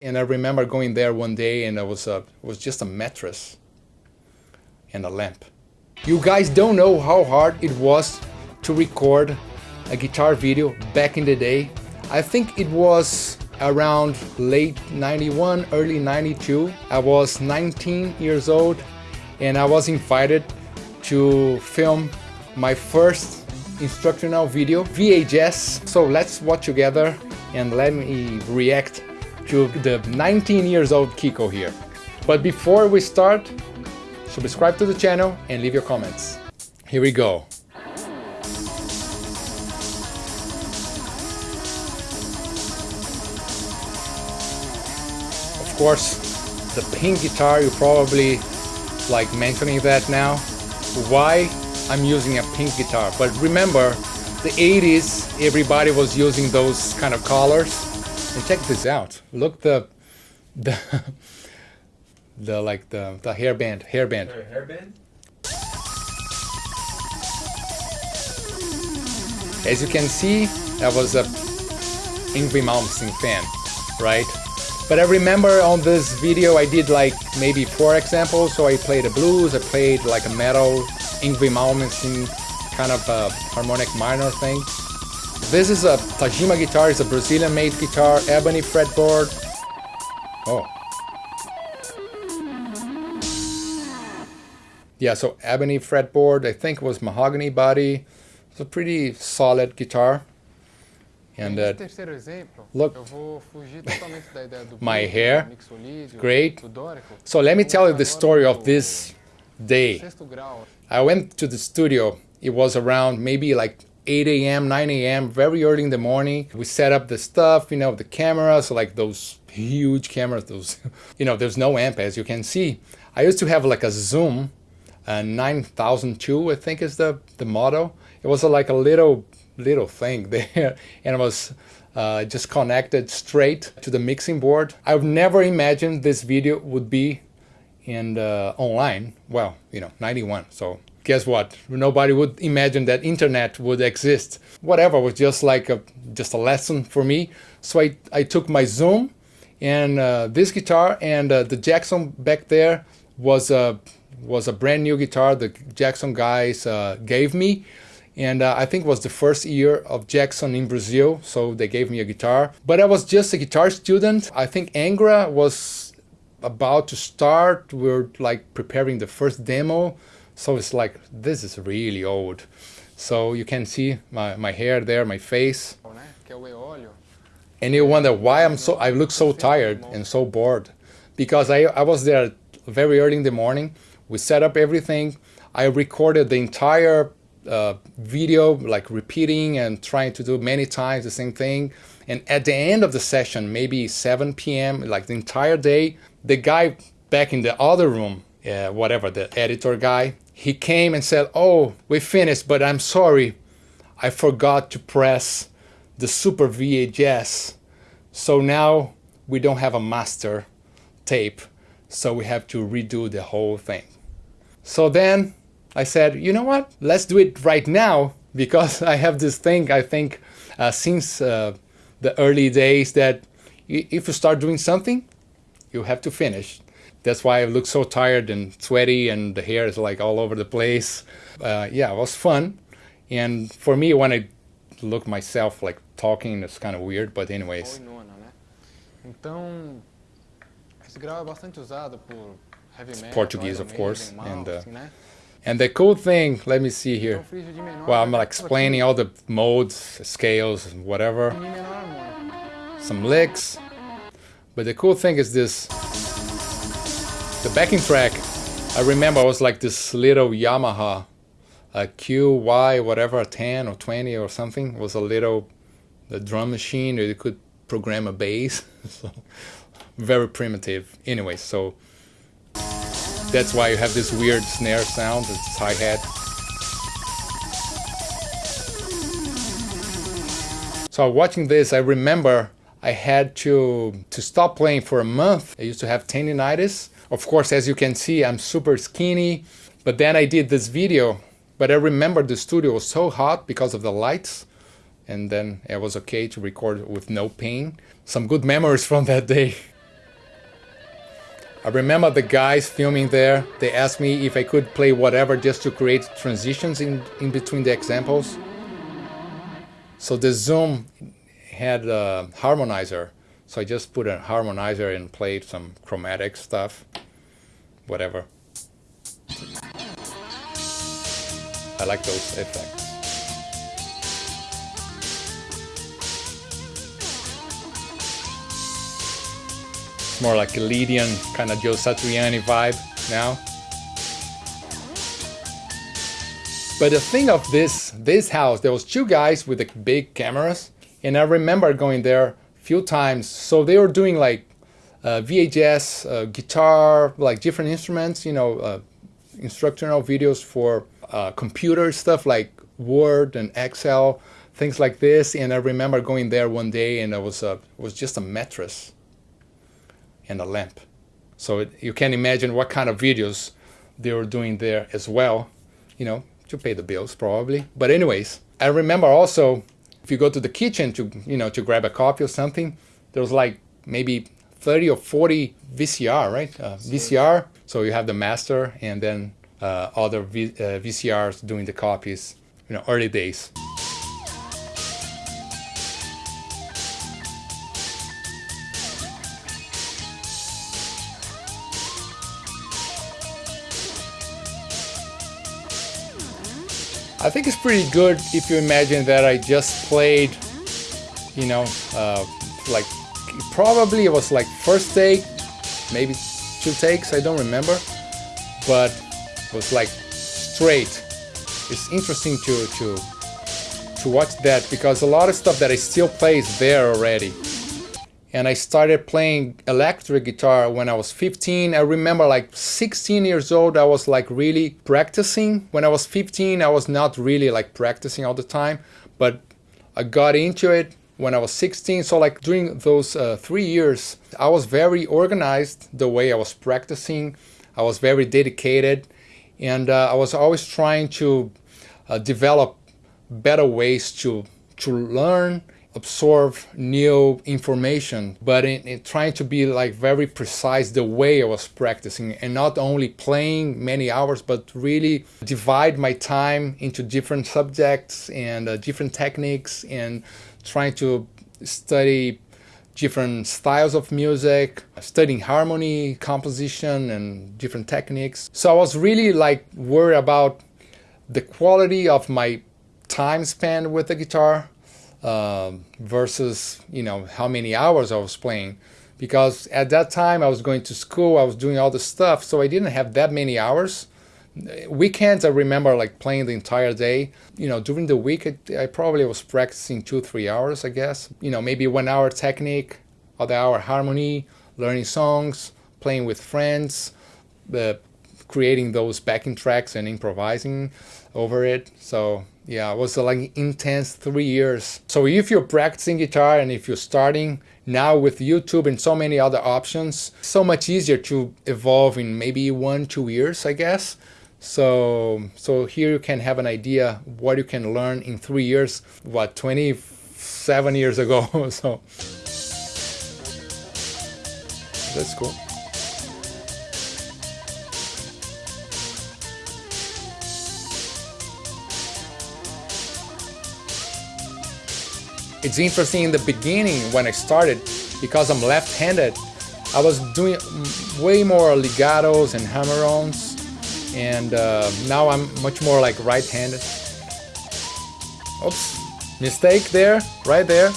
And I remember going there one day and it was, a, it was just a mattress and a lamp. You guys don't know how hard it was to record a guitar video back in the day. I think it was around late 91, early 92. I was 19 years old and I was invited to film my first instructional video, VHS. So let's watch together and let me react to the 19 years old Kiko here. But before we start, subscribe to the channel and leave your comments. Here we go. Of course, the pink guitar, you probably like mentioning that now. Why I'm using a pink guitar? But remember, the 80s, everybody was using those kind of colors and check this out. Look the the the like the the hairband hairband. Sorry, hairband? As you can see, that was a Yngwie Malmsteen fan, right? But I remember on this video I did like maybe four examples. So I played a blues, I played like a metal Yngwie Malmsteen kind of a harmonic minor thing. This is a Tagima guitar, it's a Brazilian made guitar, ebony fretboard. Oh. Yeah, so ebony fretboard, I think it was mahogany body. It's a pretty solid guitar. And uh, look, my hair, great. So let me tell you the story of this day. I went to the studio, it was around maybe like 8 a.m., 9 a.m., very early in the morning. We set up the stuff, you know, the cameras, like those huge cameras, those, you know, there's no amp as you can see. I used to have like a Zoom, a 9002, I think is the, the model. It was like a little, little thing there and it was uh, just connected straight to the mixing board. I've never imagined this video would be in uh, online. Well, you know, 91, so guess what? Nobody would imagine that internet would exist. Whatever was just like a just a lesson for me. So I, I took my Zoom and uh, this guitar and uh, the Jackson back there was a was a brand new guitar the Jackson guys uh, gave me and uh, I think was the first year of Jackson in Brazil so they gave me a guitar but I was just a guitar student I think Angra was about to start we are like preparing the first demo so it's like, this is really old. So you can see my, my hair there, my face. And you wonder why I'm so, I look so tired and so bored. Because I, I was there very early in the morning. We set up everything. I recorded the entire uh, video, like repeating and trying to do many times the same thing. And at the end of the session, maybe 7 p.m., like the entire day, the guy back in the other room, uh, whatever, the editor guy, he came and said, oh, we finished, but I'm sorry, I forgot to press the Super VHS. So now we don't have a master tape, so we have to redo the whole thing. So then I said, you know what, let's do it right now, because I have this thing, I think, uh, since uh, the early days that if you start doing something, you have to finish. That's why I look so tired and sweaty and the hair is like all over the place. Uh, yeah, it was fun. And for me, when I look myself like talking, it's kind of weird, but anyways. Então, esse grau é bastante usado por heavy metal, Portuguese, of course. And, uh, and the cool thing, let me see here. Well, I'm like explaining all the modes, scales, whatever. Some licks. But the cool thing is this the backing track, I remember was like this little Yamaha, a QY whatever, 10 or 20 or something. It was a little the drum machine where you could program a bass. so, very primitive. Anyway, so that's why you have this weird snare sound, this hi-hat. So watching this, I remember I had to, to stop playing for a month. I used to have tendinitis of course, as you can see, I'm super skinny, but then I did this video, but I remember the studio was so hot because of the lights, and then it was okay to record with no pain. Some good memories from that day. I remember the guys filming there, they asked me if I could play whatever just to create transitions in, in between the examples. So the Zoom had a harmonizer. So I just put a harmonizer and played some chromatic stuff, whatever. I like those effects. more like a Lydian kind of Joe Satriani vibe now. But the thing of this this house, there was two guys with the big cameras, and I remember going there a few times. So they were doing like uh, VHS, uh, guitar, like different instruments, you know, uh, instructional videos for uh, computer stuff like Word and Excel, things like this. And I remember going there one day, and it was a it was just a mattress and a lamp. So it, you can imagine what kind of videos they were doing there as well, you know, to pay the bills probably. But anyways, I remember also if you go to the kitchen to, you know, to grab a coffee or something, there was like maybe 30 or 40 VCR, right? Uh, VCR. So you have the master and then uh, other v, uh, VCRs doing the copies, you know, early days. I think it's pretty good if you imagine that I just played, you know, uh, like probably it was like first take, maybe two takes, I don't remember, but it was like straight. It's interesting to to to watch that because a lot of stuff that I still play is there already and I started playing electric guitar when I was 15. I remember like 16 years old, I was like really practicing. When I was 15, I was not really like practicing all the time, but I got into it when I was 16. So like during those uh, three years, I was very organized the way I was practicing. I was very dedicated and uh, I was always trying to uh, develop better ways to to learn absorb new information, but in, in, trying to be like very precise the way I was practicing and not only playing many hours, but really divide my time into different subjects and uh, different techniques and trying to study different styles of music, studying harmony, composition, and different techniques. So I was really like worried about the quality of my time spent with the guitar um, versus you know how many hours I was playing. Because at that time I was going to school I was doing all the stuff so I didn't have that many hours. Weekends I remember like playing the entire day. You know during the week I, I probably was practicing two three hours I guess. You know maybe one hour technique other hour harmony learning songs playing with friends the creating those backing tracks and improvising over it. So yeah, it was uh, like intense three years. So if you're practicing guitar and if you're starting now with YouTube and so many other options, so much easier to evolve in maybe one, two years, I guess. So, so here you can have an idea what you can learn in three years, what, 27 years ago. so that's cool. It's interesting in the beginning when I started, because I'm left-handed, I was doing way more legatos and hammer-ons, and uh, now I'm much more like right-handed. Oops, mistake there, right there.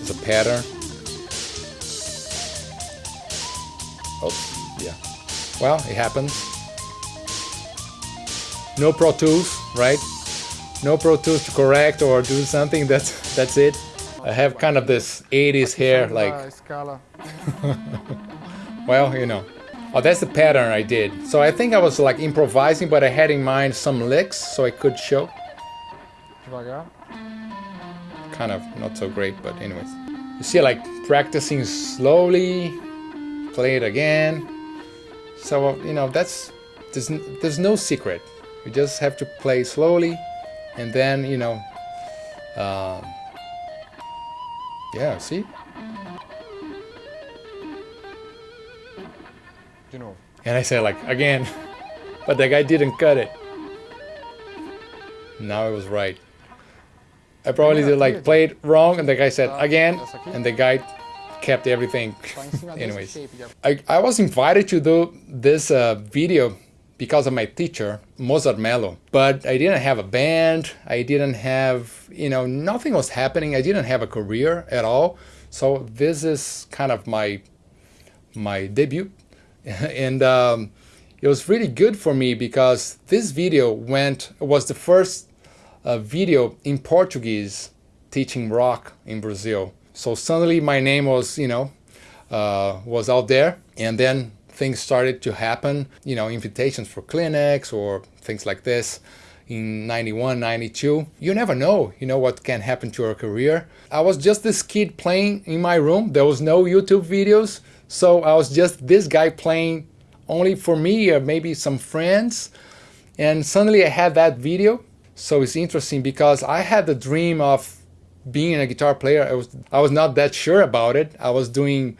It's a pattern. Oops, yeah. Well, it happens. No Pro Tools, right? No Pro Tools to correct or do something. That's that's it. I have kind of this 80s hair, like. well, you know. Oh, that's the pattern I did. So I think I was like improvising, but I had in mind some licks so I could show. Kind of not so great, but anyways. You see, like practicing slowly, play it again. So you know, that's there's there's no secret you just have to play slowly and then you know um, yeah see? You know. And I say like again but the guy didn't cut it. Now I was right. I probably did, like played wrong and the guy said again and the guy kept everything. Anyways. I, I was invited to do this uh, video because of my teacher, Mozart Mello. But I didn't have a band. I didn't have, you know, nothing was happening. I didn't have a career at all. So this is kind of my my debut. and um, it was really good for me because this video went was the first uh, video in Portuguese teaching rock in Brazil. So suddenly my name was, you know, uh, was out there. And then things started to happen, you know, invitations for clinics or things like this in 91, 92. You never know, you know, what can happen to your career. I was just this kid playing in my room. There was no YouTube videos. So I was just this guy playing only for me or maybe some friends. And suddenly I had that video. So it's interesting because I had the dream of being a guitar player. I was I was not that sure about it. I was doing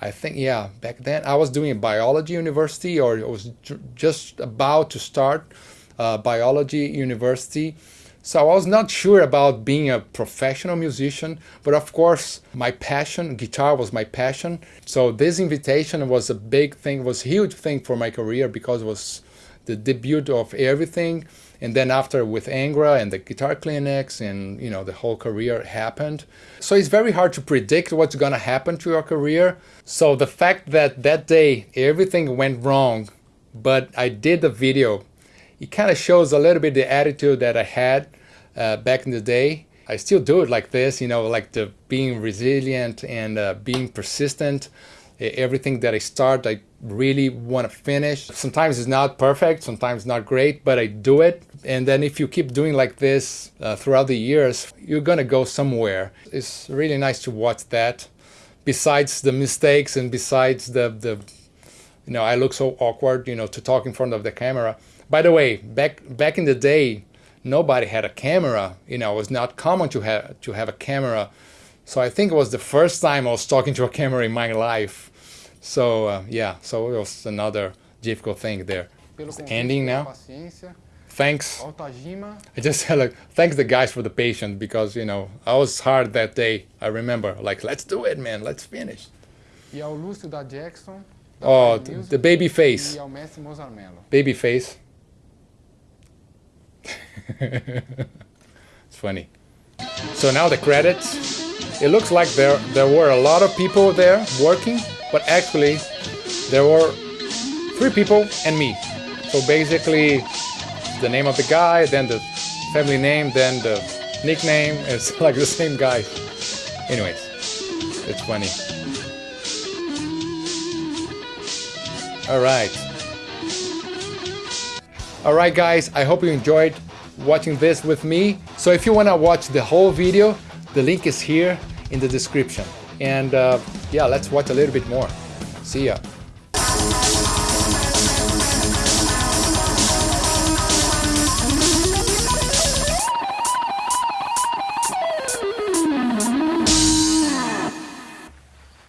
I think, yeah, back then I was doing biology university or I was just about to start uh, biology university. So I was not sure about being a professional musician, but of course my passion, guitar was my passion. So this invitation was a big thing, was a huge thing for my career because it was the debut of everything. And then after with Angra and the guitar clinics and you know the whole career happened. So it's very hard to predict what's going to happen to your career. So the fact that that day everything went wrong but I did the video it kind of shows a little bit the attitude that I had uh, back in the day. I still do it like this you know like the being resilient and uh, being persistent everything that I start I really want to finish sometimes it's not perfect sometimes not great but I do it and then if you keep doing like this uh, throughout the years, you're gonna go somewhere. It's really nice to watch that. Besides the mistakes and besides the, the you know, I look so awkward, you know, to talk in front of the camera. By the way, back back in the day, nobody had a camera. You know, it was not common to have to have a camera. So I think it was the first time I was talking to a camera in my life. So uh, yeah, so it was another difficult thing there. It's ending now thanks. I just said like thanks the guys for the patience because you know I was hard that day. I remember like let's do it, man. Let's finish. Ao Lúcio da Jackson. Oh, the baby face. Ao mestre Mozart Mello. Baby face. it's funny. So now the credits. It looks like there there were a lot of people there working, but actually there were three people and me. So basically the name of the guy, then the family name, then the nickname. It's like the same guy. Anyways, it's funny. Alright. Alright guys, I hope you enjoyed watching this with me. So if you want to watch the whole video, the link is here in the description. And uh, yeah, let's watch a little bit more. See ya.